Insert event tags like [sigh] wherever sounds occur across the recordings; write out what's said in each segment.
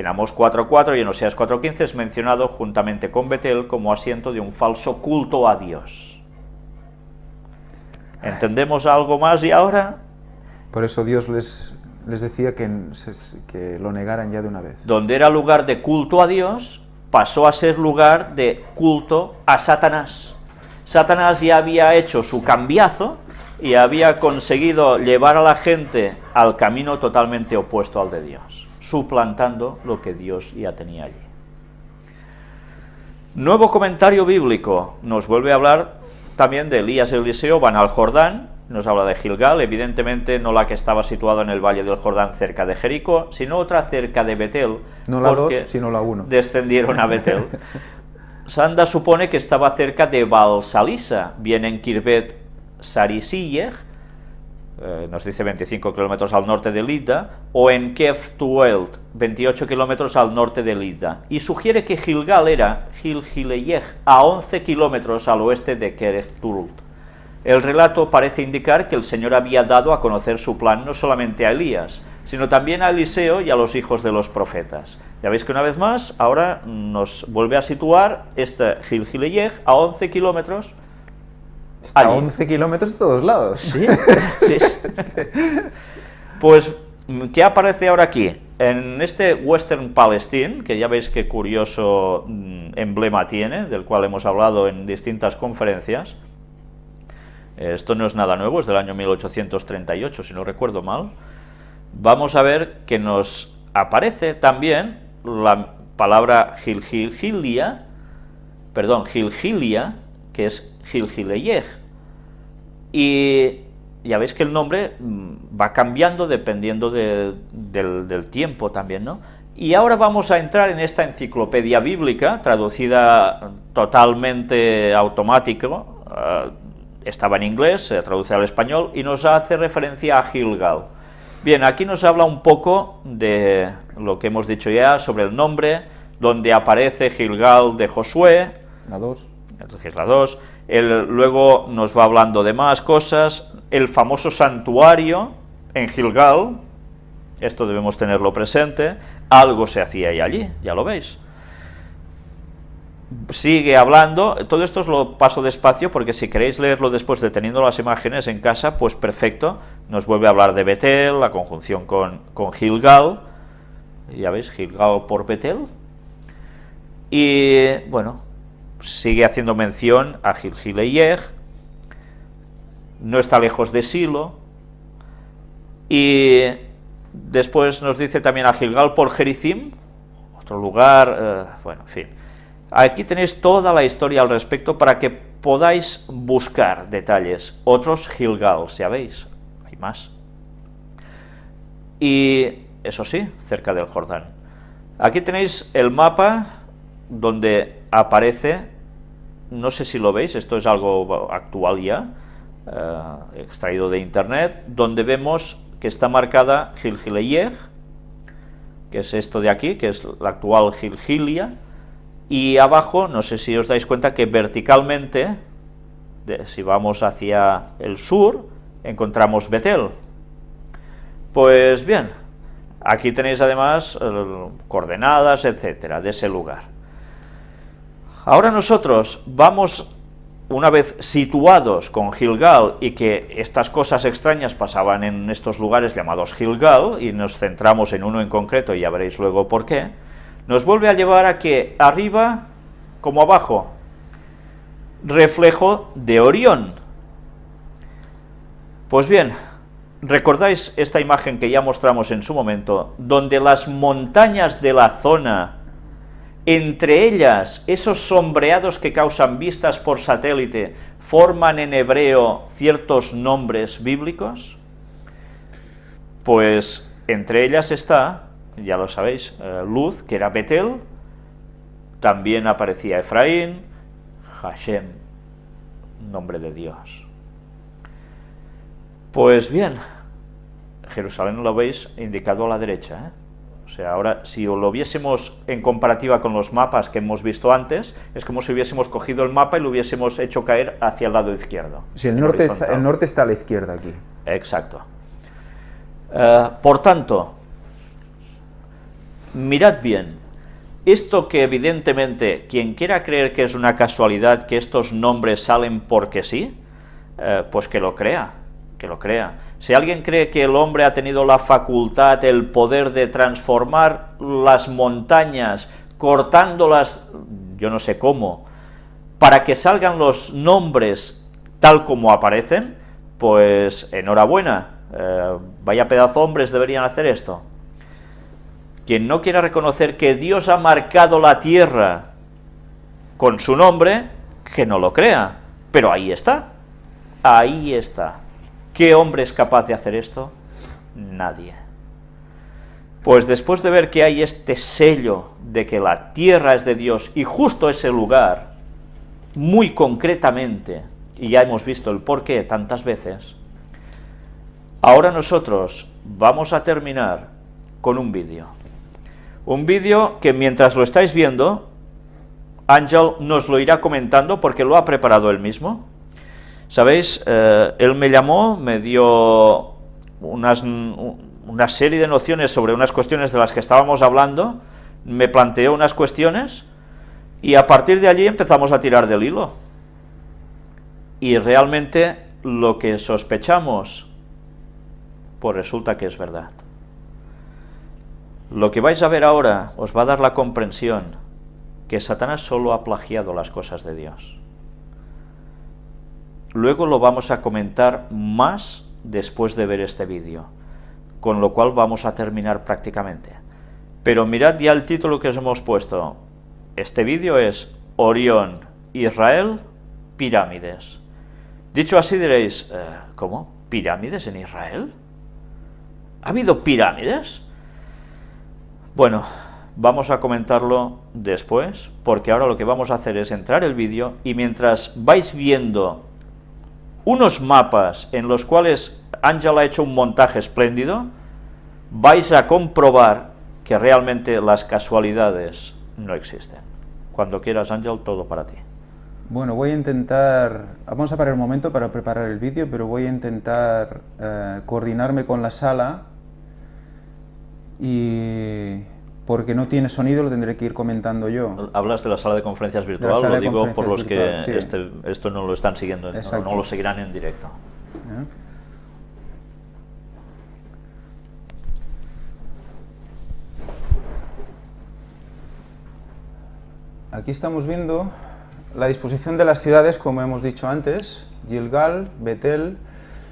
En Amos 4.4 y en Oseas 4.15 es mencionado juntamente con Betel como asiento de un falso culto a Dios. ¿Entendemos algo más y ahora? Por eso Dios les, les decía que, que lo negaran ya de una vez. Donde era lugar de culto a Dios, pasó a ser lugar de culto a Satanás. Satanás ya había hecho su cambiazo y había conseguido llevar a la gente al camino totalmente opuesto al de Dios, suplantando lo que Dios ya tenía allí. Nuevo comentario bíblico, nos vuelve a hablar también de Elías y Eliseo, van al Jordán, nos habla de Gilgal, evidentemente no la que estaba situada en el valle del Jordán cerca de Jericó, sino otra cerca de Betel. No la dos, sino la uno. Descendieron a Betel. [laughs] Sanda supone que estaba cerca de Balsalisa, bien en Kirbet Sarisillej, eh, nos dice 25 kilómetros al norte de Lida, o en Kef Tuelt, 28 kilómetros al norte de Lida, y sugiere que Gilgal era Gilgileyej, a 11 kilómetros al oeste de Keref Tult. El relato parece indicar que el Señor había dado a conocer su plan no solamente a Elías, sino también a Eliseo y a los hijos de los profetas. Ya veis que una vez más, ahora nos vuelve a situar este Gilgileyej a 11 kilómetros Está a allí. 11 kilómetros de todos lados. Sí, sí. Pues, ¿qué aparece ahora aquí? En este Western Palestine, que ya veis qué curioso mm, emblema tiene, del cual hemos hablado en distintas conferencias, esto no es nada nuevo, es del año 1838, si no recuerdo mal, vamos a ver que nos aparece también la palabra Gilgilia, perdón, Gilgilia, que es Gilgileyej, y ya veis que el nombre mm, va cambiando dependiendo de- del, del tiempo también, ¿no? Y ahora vamos a entrar en esta enciclopedia bíblica, traducida totalmente automático, eh, estaba en inglés, se traduce al español, y nos hace referencia a Gilgal. Bien, aquí nos habla un poco de lo que hemos dicho ya sobre el nombre, donde aparece Gilgal de Josué, La 2. Que es la 2, él luego nos va hablando de más cosas, el famoso santuario en Gilgal, esto debemos tenerlo presente, algo se hacía ahí allí, ya lo veis. Sigue hablando, todo esto os lo paso despacio porque si queréis leerlo después de teniendo las imágenes en casa, pues perfecto, nos vuelve a hablar de Betel, la conjunción con, con Gilgal, ya veis, Gilgal por Betel, y bueno, sigue haciendo mención a Gilgileyej, no está lejos de Silo, y después nos dice también a Gilgal por Gerizim, otro lugar, eh, bueno, en fin. Aquí tenéis toda la historia al respecto para que podáis buscar detalles. Otros Gilgal, ya veis, hay más. Y eso sí, cerca del Jordán. Aquí tenéis el mapa donde aparece, no sé si lo veis, esto es algo actual ya, eh, extraído de internet, donde vemos que está marcada Gilgileyej, que es esto de aquí, que es la actual Gilgilia, y abajo, no sé si os dais cuenta que verticalmente, si vamos hacia el sur, encontramos Betel. Pues bien, aquí tenéis además eh, coordenadas, etcétera, de ese lugar. Ahora nosotros vamos, una vez situados con Gilgal y que estas cosas extrañas pasaban en estos lugares llamados Gilgal, y nos centramos en uno en concreto y ya veréis luego por qué, nos vuelve a llevar a que arriba como abajo, reflejo de Orión. Pues bien, ¿recordáis esta imagen que ya mostramos en su momento, donde las montañas de la zona entre ellas, esos sombreados que causan vistas por satélite forman en hebreo ciertos nombres bíblicos. Pues entre ellas está, ya lo sabéis, eh, Luz, que era Betel, también aparecía Efraín, Hashem, nombre de Dios. Pues bien, Jerusalén lo veis indicado a la derecha, ¿eh? O sea, ahora, si lo viésemos en comparativa con los mapas que hemos visto antes, es como si hubiésemos cogido el mapa y lo hubiésemos hecho caer hacia el lado izquierdo. Si el en norte, está, horizontal. el norte está a la izquierda aquí. Exacto. Eh, por tanto, mirad bien, esto que evidentemente quien quiera creer que es una casualidad que estos nombres salen porque sí, eh, pues que lo crea, que lo crea. Si alguien cree que el hombre ha tenido la facultad, el poder de transformar las montañas, cortándolas, yo no sé cómo, para que salgan los nombres tal como aparecen, pues enhorabuena, eh, vaya pedazo hombres deberían hacer esto. Quien no quiera reconocer que Dios ha marcado la tierra con su nombre, que no lo crea, pero ahí está, ahí está. ¿Qué hombre es capaz de hacer esto? Nadie. Pues después de ver que hay este sello de que la tierra es de Dios y justo ese lugar, muy concretamente, y ya hemos visto el porqué tantas veces, ahora nosotros vamos a terminar con un vídeo. Un vídeo que mientras lo estáis viendo, Ángel nos lo irá comentando porque lo ha preparado él mismo. ¿Sabéis? Eh, él me llamó, me dio unas, una serie de nociones sobre unas cuestiones de las que estábamos hablando, me planteó unas cuestiones y a partir de allí empezamos a tirar del hilo. Y realmente lo que sospechamos, pues resulta que es verdad. Lo que vais a ver ahora os va a dar la comprensión que Satanás solo ha plagiado las cosas de Dios. Luego lo vamos a comentar más después de ver este vídeo, con lo cual vamos a terminar prácticamente. Pero mirad ya el título que os hemos puesto. Este vídeo es Orión, Israel, pirámides. Dicho así diréis, eh, ¿cómo? ¿Pirámides en Israel? ¿Ha habido pirámides? Bueno, vamos a comentarlo después, porque ahora lo que vamos a hacer es entrar el vídeo y mientras vais viendo unos mapas en los cuales Ángel ha hecho un montaje espléndido, vais a comprobar que realmente las casualidades no existen. Cuando quieras, Ángel, todo para ti. Bueno, voy a intentar, vamos a parar un momento para preparar el vídeo, pero voy a intentar eh, coordinarme con la sala y porque no tiene sonido lo tendré que ir comentando yo. Hablas de la sala de conferencias virtual, lo digo por los que este, esto no lo están siguiendo, no, lo seguirán en directo. ¿Eh? Aquí estamos viendo la disposición de las ciudades, como hemos dicho antes, Gilgal, Betel,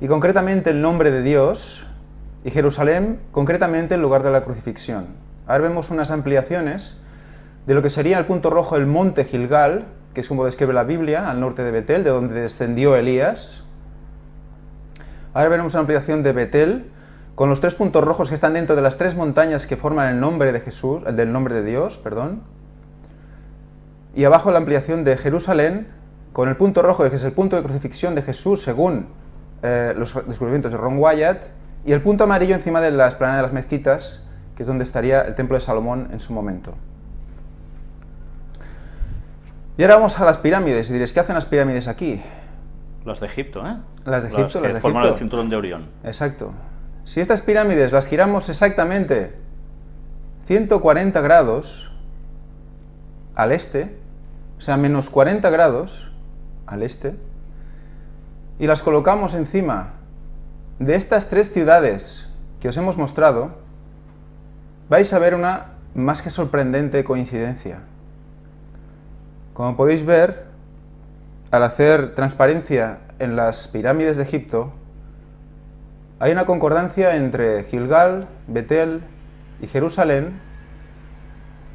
y concretamente el nombre de Dios, y Jerusalén, concretamente el lugar de la crucifixión. Ahora vemos unas ampliaciones de lo que sería el punto rojo el monte Gilgal, que es como describe la Biblia, al norte de Betel, de donde descendió Elías. Ahora veremos una ampliación de Betel, con los tres puntos rojos que están dentro de las tres montañas que forman el nombre de Jesús, el del nombre de Dios, perdón. Y abajo la ampliación de Jerusalén, con el punto rojo, que es el punto de crucifixión de Jesús según eh, los descubrimientos de Ron Wyatt, y el punto amarillo encima de la esplanada de las mezquitas, que es donde estaría el templo de Salomón en su momento. Y ahora vamos a las pirámides, y diréis, ¿qué hacen las pirámides aquí? Las de Egipto, ¿eh? Las de Egipto, las, que forman el cinturón de Orión. Exacto. Si estas pirámides las giramos exactamente 140 grados al este, o sea, menos 40 grados al este, y las colocamos encima de estas tres ciudades que os hemos mostrado, vais a ver una más que sorprendente coincidencia. Como podéis ver, al hacer transparencia en las pirámides de Egipto, hay una concordancia entre Gilgal, Betel y Jerusalén,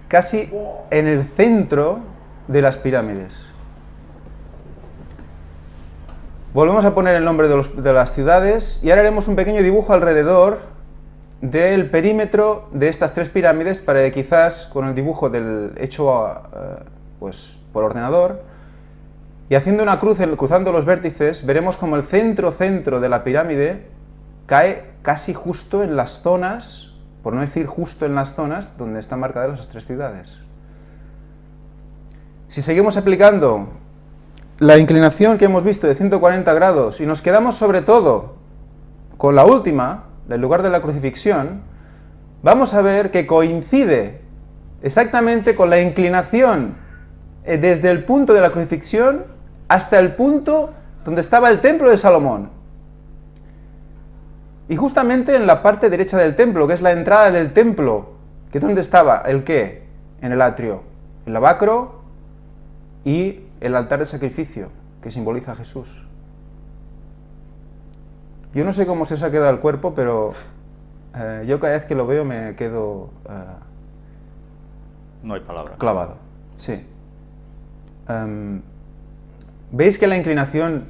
casi en el centro de las pirámides. Volvemos a poner el nombre de, las ciudades y ahora haremos un pequeño dibujo alrededor del perímetro de estas tres pirámides para que quizás con el dibujo del hecho eh, pues, por ordenador y haciendo una cruz, cruzando los vértices, veremos como el centro-centro de la pirámide cae casi justo en las zonas, por no decir justo en las zonas, donde están marcadas las tres ciudades. Si seguimos aplicando la inclinación que hemos visto de 140 grados y nos quedamos sobre todo con la última, el lugar de la crucifixión, vamos a ver que coincide exactamente con la inclinación eh, desde el punto de la crucifixión hasta el punto donde estaba el templo de Salomón. Y justamente en la parte derecha del templo, que es la entrada del templo, que es donde estaba el qué? En el atrio, el lavacro y el altar de sacrificio, que simboliza a Jesús. Yo no sé cómo se os ha quedado el cuerpo, pero eh, yo cada vez que lo veo me quedo... Eh, no hay palabra. Clavado, sí. Em, ¿Veis que la inclinación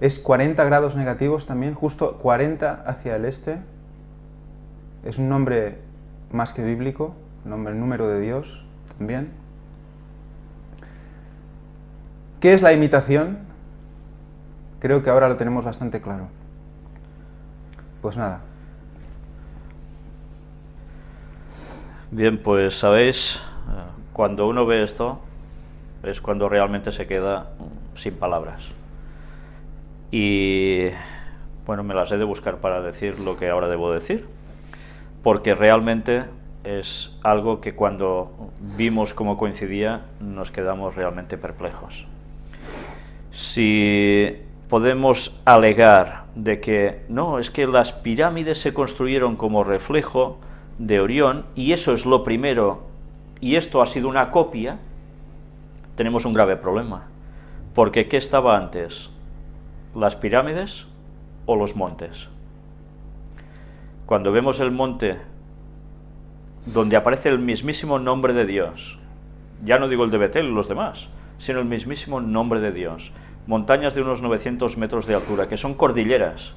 es 40 grados negativos también? Justo 40 hacia el este. Es un nombre más que bíblico, nombre, número de Dios también. ¿Qué es la imitación? Creo que ahora lo tenemos bastante claro. Pues nada. Bien, pues sabéis, cuando uno ve esto, es cuando realmente se queda sin palabras. Y bueno, me las he de buscar para decir lo que ahora debo decir, porque realmente es algo que cuando vimos cómo coincidía nos quedamos realmente perplejos. Si podemos alegar de que no, es que las pirámides se construyeron como reflejo de Orión y eso es lo primero y esto ha sido una copia, tenemos un grave problema. Porque ¿qué estaba antes? ¿Las pirámides o los montes? Cuando vemos el monte donde aparece el mismísimo nombre de Dios, ya no digo el de Betel los demás, sino el mismísimo nombre de Dios, montañas de unos 900 metros de altura, que son cordilleras,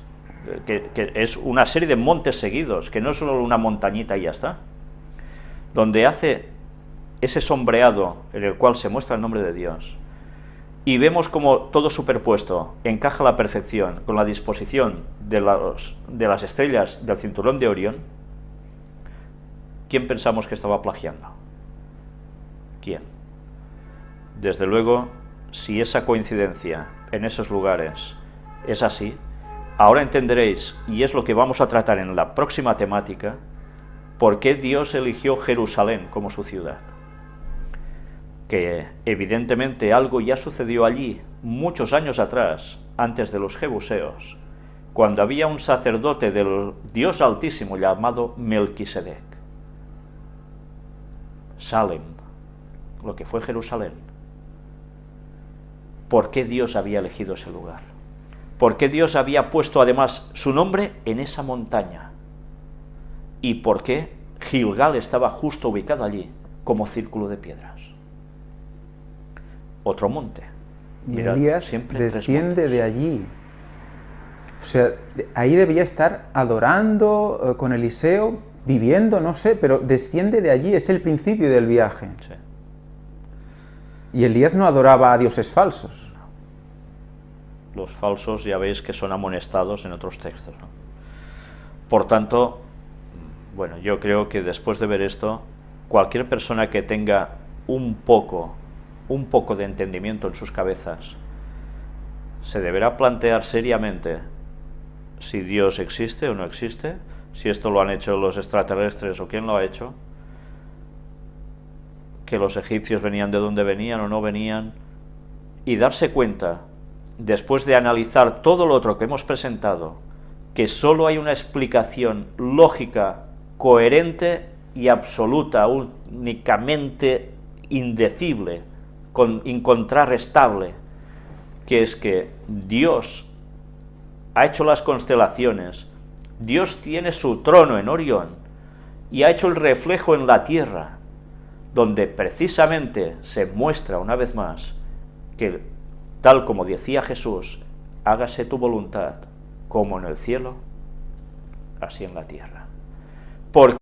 que, que, es una serie de montes seguidos, que no es solo una montañita y ya está, donde hace ese sombreado en el cual se muestra el nombre de Dios, y vemos como todo superpuesto encaja a la perfección con la disposición de, de las estrellas del cinturón de Orión, ¿quién pensamos que estaba plagiando? ¿Quién? Desde luego, si esa coincidencia en esos lugares es así, ahora entenderéis, y es lo que vamos a tratar en la próxima temática, por qué Dios eligió Jerusalén como su ciudad que evidentemente algo ya sucedió allí muchos años atrás, antes de los Jebuseos, cuando había un sacerdote del Dios Altísimo llamado Melquisedec. Salem, lo que fue Jerusalén. ¿Por qué Dios había elegido ese lugar? ¿Por qué Dios había puesto además su nombre en esa montaña? ¿Y por qué Gilgal estaba justo ubicado allí como círculo de piedras? otro monte. Y Elías desciende de allí. O sea, ahí debía estar adorando eh, con Eliseo, viviendo, no sé, pero desciende de allí, es el principio del viaje. Y Elías no adoraba a dioses falsos. Los falsos ya veis que son amonestados en otros textos. Por tanto, bueno, yo creo que después de ver esto, cualquier persona que tenga un poco un poco de entendimiento en sus cabezas, se deberá plantear seriamente si Dios existe o no existe, si esto lo han hecho los extraterrestres o quién lo ha hecho, que los egipcios venían de donde venían o no venían, y darse cuenta, después de analizar todo lo otro que hemos presentado, que solo hay una explicación lógica, coherente y absoluta, únicamente indecible, incontrarrestable, que es que Dios ha hecho las constelaciones, Dios tiene su trono en Orión y ha hecho el reflejo en la tierra, donde precisamente se muestra una vez más que, tal como decía Jesús, hágase tu voluntad, como en el cielo, así en la tierra. Porque